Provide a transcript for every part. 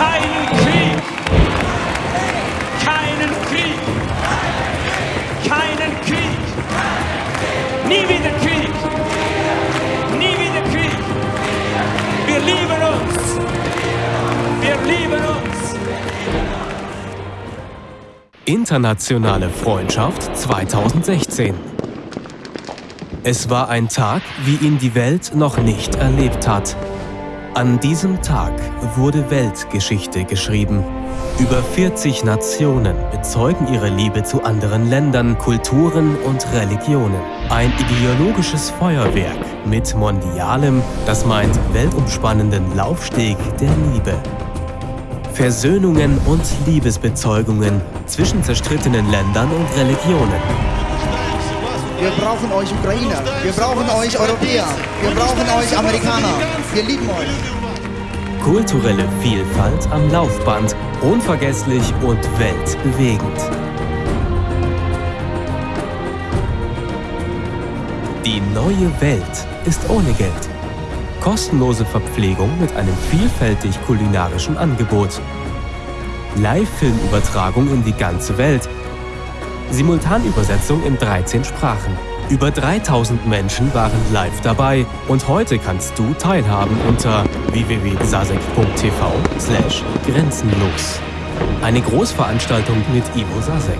Keinen Krieg. Keinen Krieg. Keinen Krieg. Nie wieder Krieg. Nie wieder Krieg. Wir lieben uns. Wir lieben uns. Internationale Freundschaft 2016. Es war ein Tag, wie ihn die Welt noch nicht erlebt hat. An diesem Tag wurde Weltgeschichte geschrieben. Über 40 Nationen bezeugen ihre Liebe zu anderen Ländern, Kulturen und Religionen. Ein ideologisches Feuerwerk mit mondialem, das meint weltumspannenden Laufsteg der Liebe. Versöhnungen und Liebesbezeugungen zwischen zerstrittenen Ländern und Religionen. Wir brauchen euch Ukrainer. Wir brauchen euch Europäer. Wir brauchen euch Amerikaner. Wir lieben euch. Kulturelle Vielfalt am Laufband, unvergesslich und weltbewegend. Die neue Welt ist ohne Geld. Kostenlose Verpflegung mit einem vielfältig kulinarischen Angebot. Live-Filmübertragung in die ganze Welt Simultanübersetzung in 13 Sprachen. Über 3000 Menschen waren live dabei und heute kannst du teilhaben unter www.sasek.tv grenzenlos. Eine Großveranstaltung mit Ivo Sasek.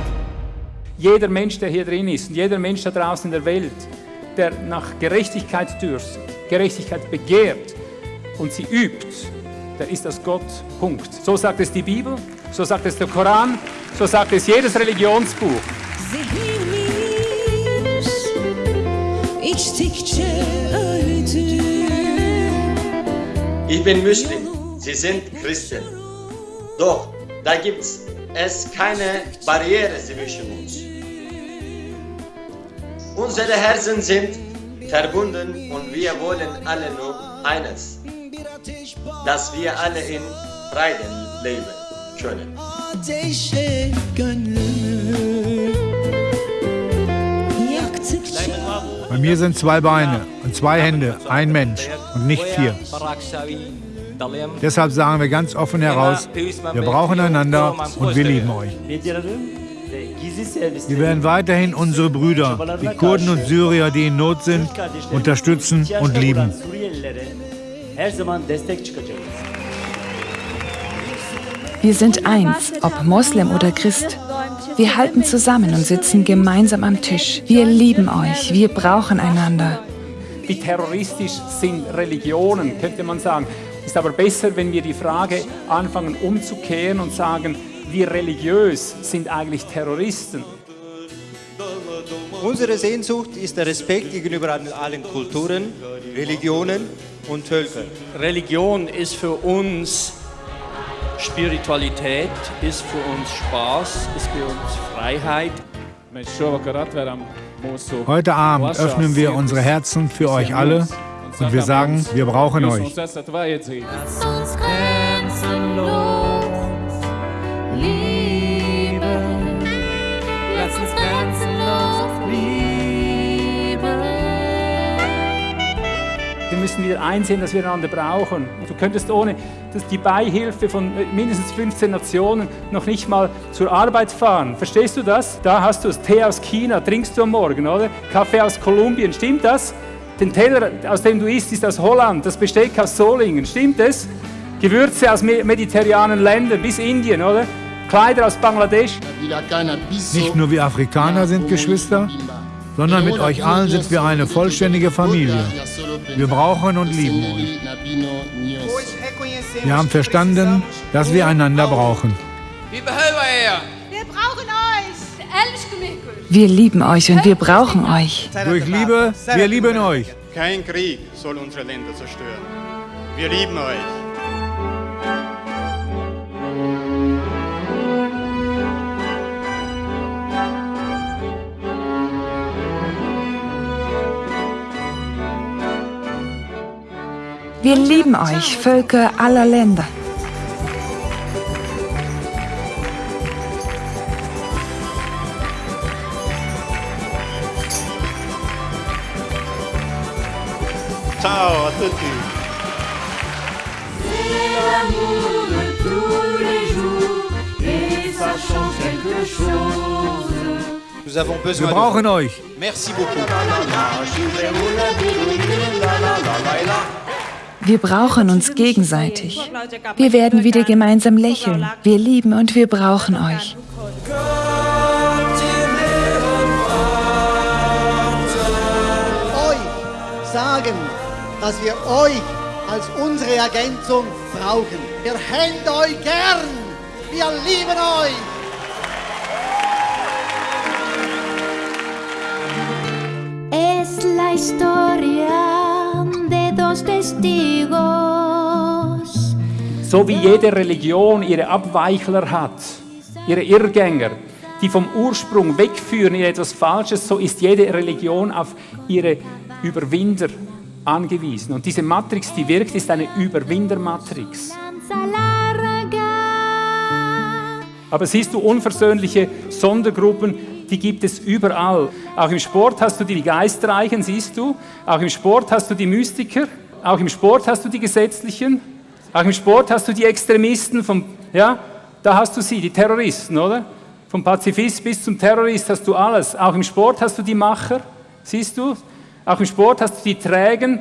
Jeder Mensch, der hier drin ist und jeder Mensch da draußen in der Welt, der nach Gerechtigkeit dürstet, Gerechtigkeit begehrt und sie übt, der ist das Gott. Punkt. So sagt es die Bibel, so sagt es der Koran, so sagt es jedes Religionsbuch. Zihnimiz içtikçe öldü. Ich bin Muslim, Sie sind Christen. Doch da gibt es keine Barriere zwischen uns. Unsere Herzen sind verbunden und wir wollen alle nur eines, dass wir alle in Frieden leben können. Mir sind zwei Beine und zwei Hände, ein Mensch und nicht vier. Deshalb sagen wir ganz offen heraus, wir brauchen einander und wir lieben euch. Wir werden weiterhin unsere Brüder, die Kurden und Syrier, die in Not sind, unterstützen und lieben. Wir sind eins, ob Moslem oder Christ. Wir halten zusammen und sitzen gemeinsam am Tisch. Wir lieben euch, wir brauchen einander. Wie terroristisch sind Religionen, könnte man sagen. Ist aber besser, wenn wir die Frage anfangen umzukehren und sagen, wie religiös sind eigentlich Terroristen? Unsere Sehnsucht ist der Respekt gegenüber allen Kulturen, Religionen und Völkern. Religion ist für uns Spiritualität, ist für uns Spaß, ist für uns Freiheit. Heute Abend öffnen wir unsere Herzen für euch alle und wir sagen, wir brauchen euch. Wir müssen wieder einsehen, dass wir einander brauchen. Du könntest ohne dass die Beihilfe von mindestens 15 Nationen noch nicht mal zur Arbeit fahren. Verstehst du das? Da hast du es. Tee aus China, trinkst du am Morgen, oder? Kaffee aus Kolumbien, stimmt das? Den Teller, aus dem du isst, ist aus Holland. Das Besteck aus Solingen, stimmt es? Gewürze aus mediterranen Ländern bis Indien, oder? Kleider aus Bangladesch. Nicht nur wir Afrikaner sind Geschwister, sondern mit euch allen sind wir eine vollständige Familie. Wir brauchen und lieben euch. Wir haben verstanden, dass wir einander brauchen. Wir brauchen euch. Wir lieben euch und wir brauchen euch. Durch Liebe, wir lieben euch. Kein Krieg soll unsere Länder zerstören. Wir lieben euch. Wir lieben euch, Völker aller Länder. Ciao Nous avons besoin de... euch. Merci beaucoup. Wir brauchen uns gegenseitig. Wir werden wieder gemeinsam lächeln. Wir lieben und wir brauchen euch. Euch sagen, dass wir euch als unsere Ergänzung brauchen. Wir hätten euch gern. Wir lieben euch. Es la historia dos testigos. So wie jede Religion ihre Abweichler hat, ihre Irrgänger, die vom Ursprung wegführen in etwas Falsches, so ist jede Religion auf ihre Überwinder angewiesen. Und diese Matrix, die wirkt, ist eine Überwindermatrix. Aber siehst du, unversöhnliche Sondergruppen, die gibt es überall. Auch im Sport hast du die Geistreichen, siehst du. Auch im Sport hast du die Mystiker. Auch im Sport hast du die Gesetzlichen. Auch im Sport hast du die Extremisten. Vom, ja, da hast du sie, die Terroristen, oder? Vom Pazifist bis zum Terrorist hast du alles. Auch im Sport hast du die Macher, siehst du. Auch im Sport hast du die Trägen,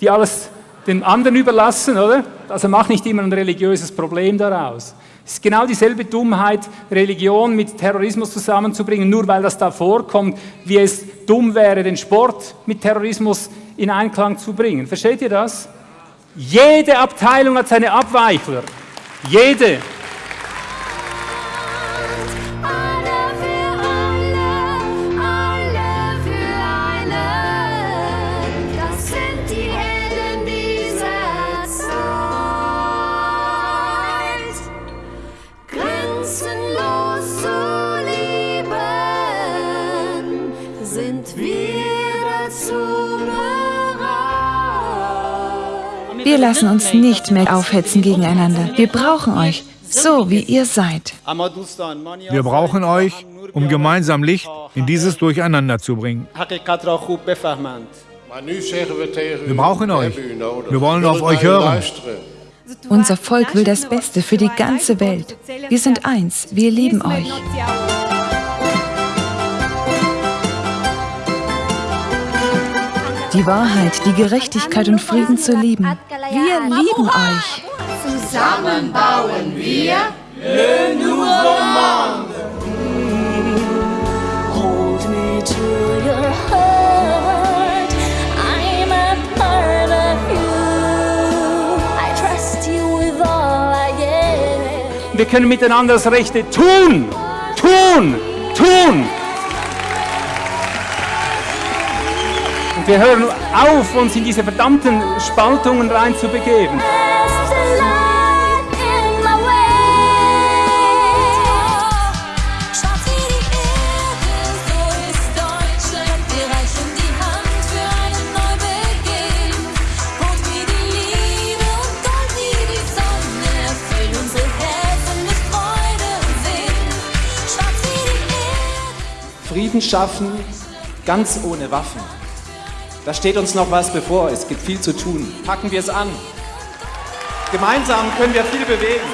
die alles den anderen überlassen, oder? Also mach nicht immer ein religiöses Problem daraus. Es ist genau dieselbe Dummheit, Religion mit Terrorismus zusammenzubringen, nur weil das da vorkommt, wie es dumm wäre, den Sport mit Terrorismus in Einklang zu bringen. Versteht ihr das? Jede Abteilung hat seine Abweichler. Jede. Wir lassen uns nicht mehr aufhetzen gegeneinander. Wir brauchen euch, so wie ihr seid. Wir brauchen euch, um gemeinsam Licht in dieses Durcheinander zu bringen. Wir brauchen euch. Wir wollen auf euch hören. Unser Volk will das Beste für die ganze Welt. Wir sind eins. Wir lieben euch. Die Wahrheit, die Gerechtigkeit und Frieden zu lieben. Wir lieben euch. Zusammen bauen wir Le Nouveau Monde. Hold me to your heart. I'm a part of you. I trust you with all I get. Wir können miteinander das Rechte tun, tun, tun. Und wir hören auf, uns in diese verdammten Spaltungen reinzubegeben. Frieden schaffen, ganz ohne Waffen. Da steht uns noch was bevor. Es gibt viel zu tun. Packen wir es an. Gemeinsam können wir viel bewegen.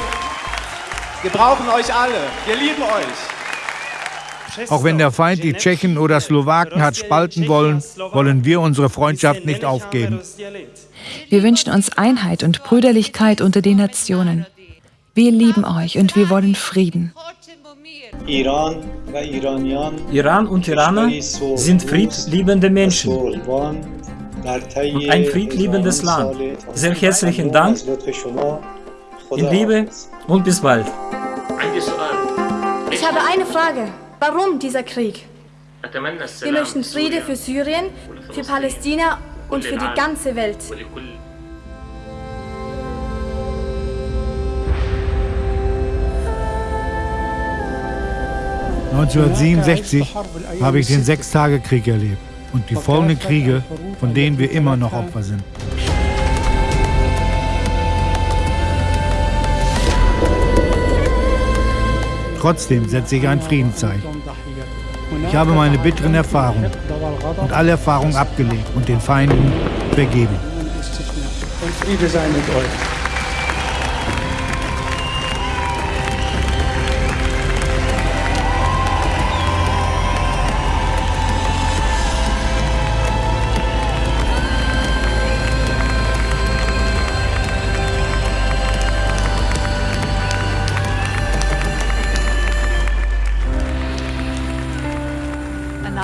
Wir brauchen euch alle. Wir lieben euch. Auch wenn der Feind die Tschechen oder Slowaken hat spalten wollen, wollen wir unsere Freundschaft nicht aufgeben. Wir wünschen uns Einheit und Brüderlichkeit unter den Nationen. Wir lieben euch und wir wollen Frieden. Iran Iran und Iraner sind friedliebende Menschen und ein friedliebendes Land. Sehr herzlichen Dank, in Liebe und bis bald. Ich habe eine Frage. Warum dieser Krieg? Wir möchten Friede für Syrien, für Palästina und für die ganze Welt. 1967 habe ich den Sechstagekrieg erlebt und die folgenden Kriege, von denen wir immer noch Opfer sind. Trotzdem setze ich ein Friedenszeichen. Ich habe meine bitteren Erfahrungen und alle Erfahrungen abgelegt und den Feinden vergeben. Und Friede sei mit euch.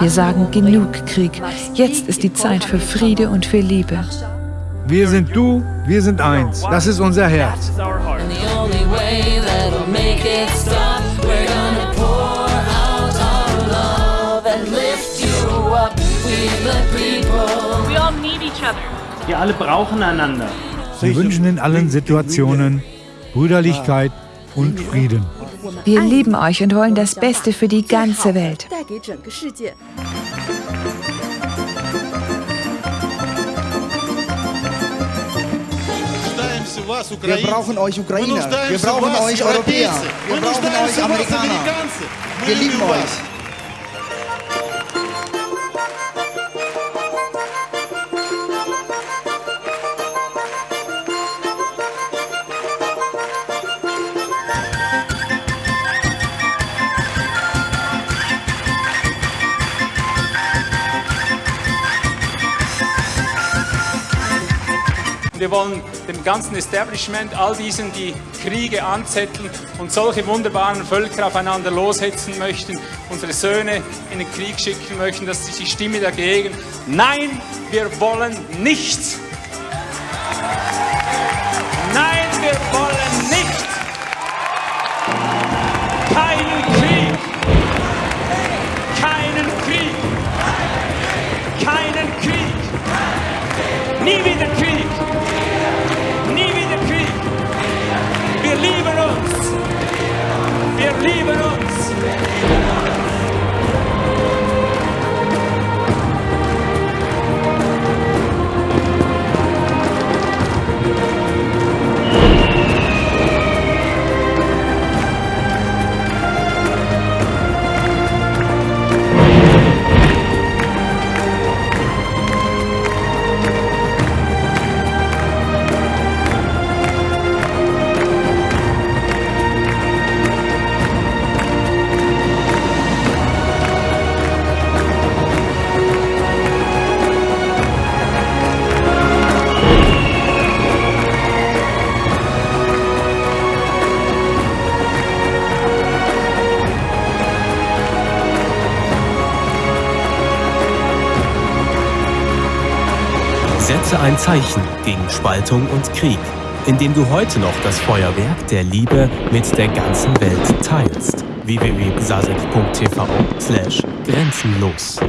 Wir sagen genug Krieg. Jetzt ist die Zeit für Friede und für Liebe. Wir sind du, wir sind eins. Das ist unser Herz. Wir alle brauchen einander. Wir wünschen in allen Situationen Brüderlichkeit und Frieden. Wir lieben euch und wollen das Beste für die ganze Welt. Wir brauchen euch Ukrainer. Wir brauchen euch Europäer. Wir brauchen euch Amerikaner. Wir lieben euch. Wollen dem ganzen Establishment, all diesen, die Kriege anzetteln und solche wunderbaren Völker aufeinander loshetzen möchten, unsere Söhne in den Krieg schicken möchten, das ist die Stimme dagegen. Nein, wir wollen nichts. Setze ein Zeichen gegen Spaltung und Krieg, indem du heute noch das Feuerwerk der Liebe mit der ganzen Welt teilst. www.sasek.tv/grenzenlos